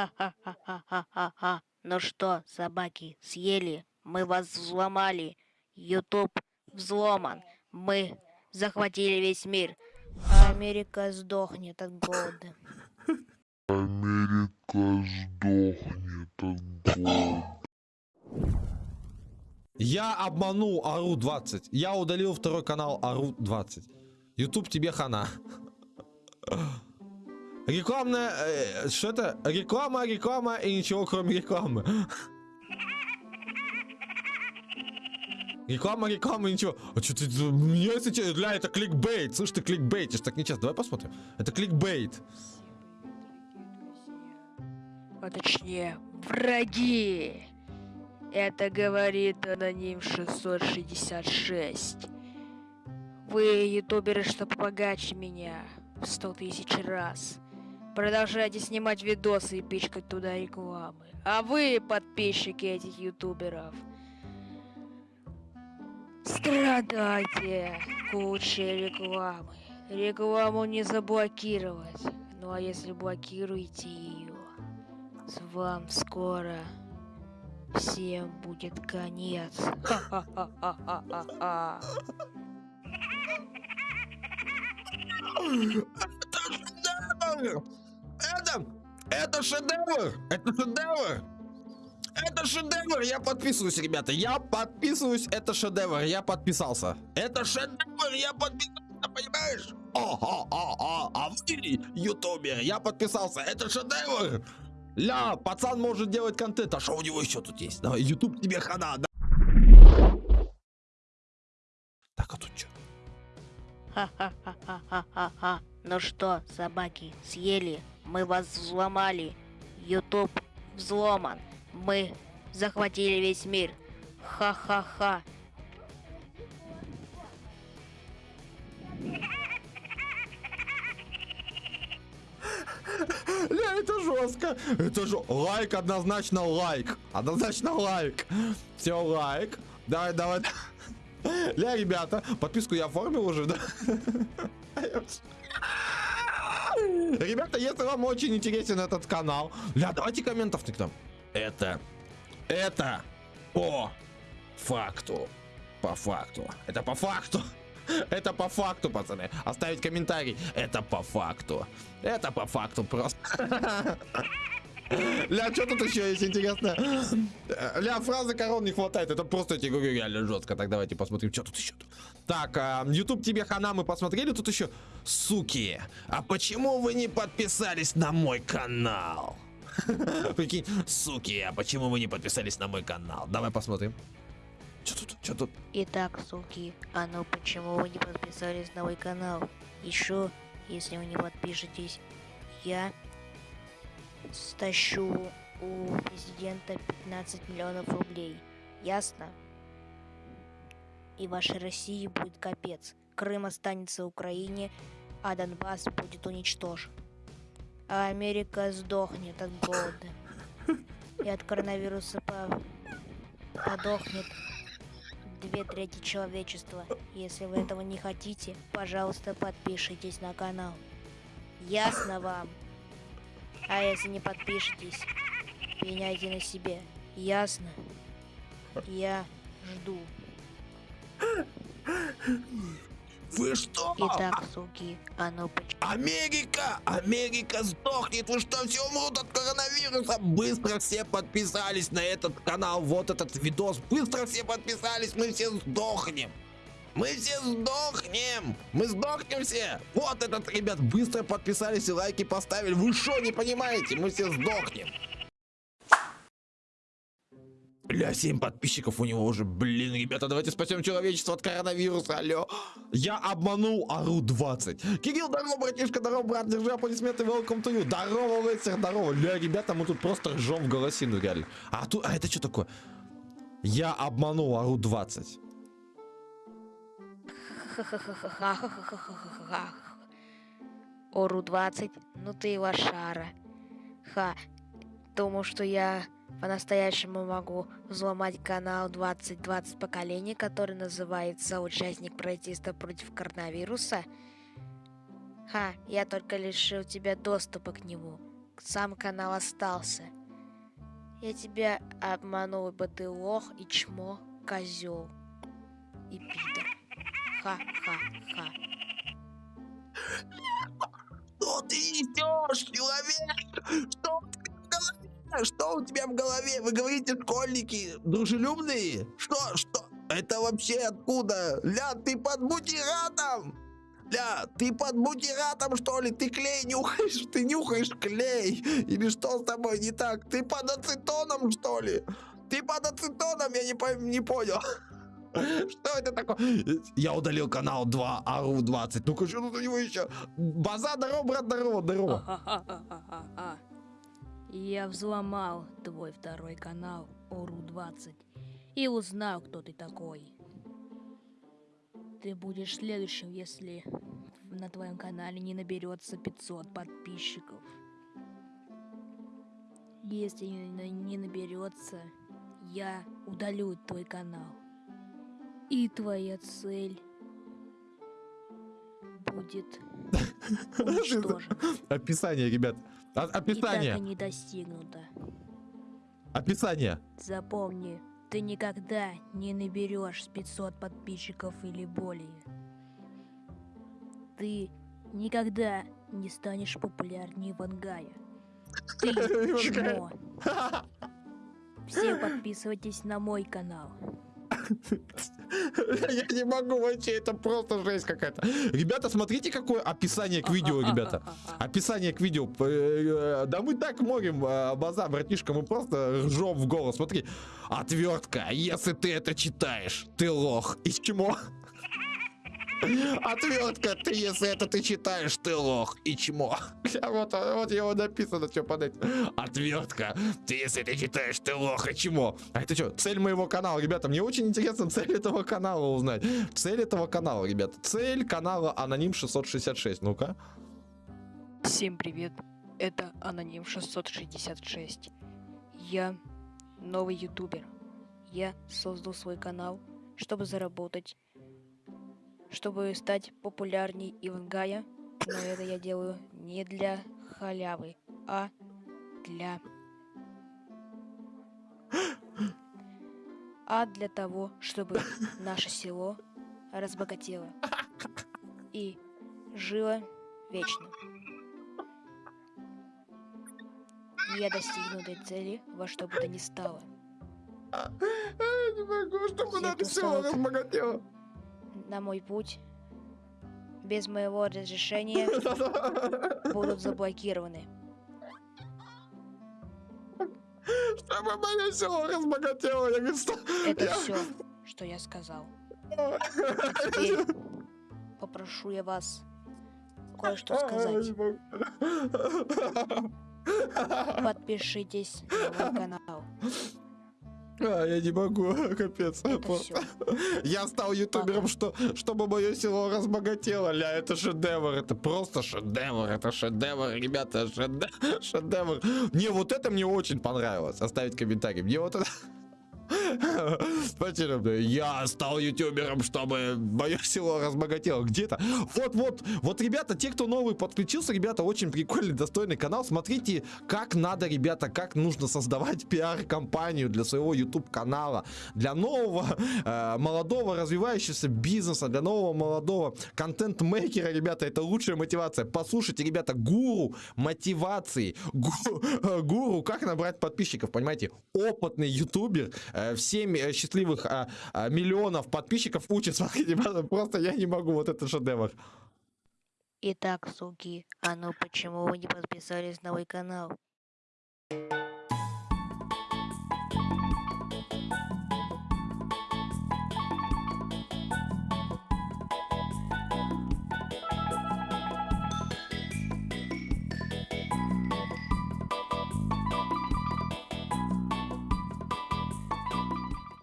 Ха-ха-ха-ха-ха-ха. Ну что, собаки, съели? Мы вас взломали. Ютуб взломан. Мы захватили весь мир. А Америка сдохнет от голода. Америка сдохнет от голода. Я обманул Ару 20. Я удалил второй канал Ару 20. YouTube тебе хана. Рекламная... э, что это? Реклама, реклама и ничего кроме рекламы. Реклама, реклама ничего. А что ты... Меня, если честно, Ля, это кликбейт. Слышь, ты кликбейтишь, так нечестно. Давай посмотрим. Это кликбейт. А точнее, враги. Это говорит аноним 666. Вы, ютуберы, что побогаче меня в 100 тысяч раз. Продолжайте снимать видосы и пичкать туда рекламы. А вы, подписчики этих ютуберов, страдайте кучей рекламы. Рекламу не заблокировать. Ну а если блокируете ее, с вам скоро всем будет конец. Ха-ха-ха-ха-ха-ха. Это, это шедевр! Это шедевр! Это шедевр! Я подписываюсь, ребята. Я подписываюсь. Это шедевр. Я подписался. Это шедевр! Я подписался, понимаешь? О, о, о, о, а вы, ютубер, я подписался. Это шедевр! Ля, пацан может делать контент. А что у него еще тут есть? Давай, ютуб тебе хана, да? Так, а тут что? Ха-ха-ха-ха-ха-ха. Ну что, собаки, съели? Мы вас взломали. Ютуб взломан. Мы захватили весь мир. Ха-ха-ха. Ля, это жестко. Это же лайк, однозначно лайк. Однозначно лайк. Все, лайк. Давай, давай. Ля, ребята, подписку я оформил уже, да? Ребята, если вам очень интересен этот канал, ля, давайте комментов к нам. Это, это по факту. По факту. Это по факту. Это по факту, пацаны. Оставить комментарий. Это по факту. Это по факту просто. Ля, что тут еще есть интересно? Ля, фразы корон не хватает. Это просто, я тебе говорю, реально жестко. Так, давайте посмотрим, что тут еще. Так, а, YouTube тебе хана мы посмотрели. Тут еще, суки, а почему вы не подписались на мой канал? Прикинь, суки, а почему вы не подписались на мой канал? Давай посмотрим. Что тут? Что тут? Итак, суки, а ну почему вы не подписались на мой канал? Еще, если вы не подпишетесь, я стащу у президента 15 миллионов рублей. Ясно? И вашей России будет капец. Крым останется Украине, а Донбасс будет уничтожен. А Америка сдохнет от голода. И от коронавируса по- подохнет две трети человечества. Если вы этого не хотите, пожалуйста, подпишитесь на канал. Ясно вам? А если не подпишетесь, пеняйте на себе. Ясно? Я жду. Вы что? Итак, суки, а ну поч- Америка! Америка сдохнет! Вы что, все умрут от коронавируса? Быстро все подписались на этот канал, вот этот видос. Быстро все подписались, мы все сдохнем. Мы все сдохнем! Мы сдохнем все! Вот этот, ребят, быстро подписались и лайки поставили. Вы что, не понимаете? Мы все сдохнем. Бля, 7 подписчиков у него уже. Блин, ребята, давайте спасем человечество от коронавируса. Алло. Я обманул Ару 20. Кирилл, здорово, братишка, здорово, брат. Держи аплодисменты, welcome to you. Здорово, рыцарь, здорово. Ля, ребята, мы тут просто ржем в голосину, реально. А тут, а это что такое? Я обманул Ару 20. Ору 20, ну ты и лошара. Ха, думал, что я по-настоящему могу взломать канал 2020 поколения, который называется «Участник протеста против коронавируса». Ха, я только лишил тебя доступа к нему. сам канал остался. Я тебя обманул, ибо ты лох и чмо, козел и пидор. Ха-ха-ха. Что ты несешь, человек? Что у тебя в голове? Что у тебя в голове? Вы говорите, школьники дружелюбные? Что, что? Это вообще откуда? Ля, ты под бутиратом? Ля, ты под бутиратом, что ли? Ты клей нюхаешь? Ты нюхаешь клей? Или что с тобой не так? Ты под ацетоном, что ли? Ты под ацетоном? Я не, пойм- не понял. Что это такое? Я удалил канал 2 АРУ 20. Ну-ка, что тут у него еще? База, здорово, брат, здорово, здорово. Я взломал твой второй канал ОРУ-20 и узнал, кто ты такой. Ты будешь следующим, если на твоем канале не наберется 500 подписчиков. Если не наберется, я удалю твой канал. И твоя цель будет. Описание, ребят. А- описание. не достигнуто. Описание. Запомни, ты никогда не наберешь 500 подписчиков или более. Ты никогда не станешь популярнее Вангая. Ты чмо. Все подписывайтесь на мой канал. Я не могу вообще, это просто жесть какая-то. Ребята, смотрите, какое описание к видео, ребята. Описание к видео. Э, э, Да мы так морим э, база, братишка, мы просто ржем в голос. Смотри, отвертка, если ты это читаешь, ты лох. И чмо. Отвертка, ты, если это ты читаешь, ты лох и чмо. Вот, вот его написано, что под этим. Отвертка, ты, если ты читаешь, ты лох и чмо. А это что, цель моего канала, ребята, мне очень интересно цель этого канала узнать. Цель этого канала, ребята. Цель канала Аноним 666. Ну-ка. Всем привет, это Аноним 666. Я новый ютубер. Я создал свой канал, чтобы заработать, чтобы стать популярней Ивангая, но это я делаю не для халявы, а для... А для того, чтобы наше село разбогатело и жило вечно. Я достигну этой цели во что бы то ни стало. Я не могу, чтобы все устала. разбогатело. На мой путь без моего разрешения будут заблокированы. Чтобы мое село разбогатело. Я говорю, что... Это я- все, что я сказал. А теперь попрошу я вас кое-что сказать. не. Подпишитесь на мой канал. А, я не могу, капец. Я стал ютубером, что, чтобы мое село разбогатело. Ля, это шедевр, это просто шедевр, это шедевр, ребята, шедевр, шедевр. Мне вот это мне очень понравилось. Оставить комментарий. Мне вот это... Спасибо. Я стал ютубером, чтобы мое село разбогатело. Где-то. Вот-вот. Вот, ребята, те, кто новый подключился, ребята, очень прикольный, достойный канал. Смотрите, как надо, ребята, как нужно создавать пиар-компанию для своего YouTube-канала. Для нового, э, молодого, развивающегося бизнеса, для нового, молодого контент-мейкера, ребята, это лучшая мотивация. Послушайте, ребята, гуру мотивации, гу- э, гуру, как набрать подписчиков, понимаете? Опытный ютубер, э, в 7 э, счастливых а, а, миллионов подписчиков ребята, просто я не могу, вот это шедевр. Итак, суки, а ну почему вы не подписались на мой канал?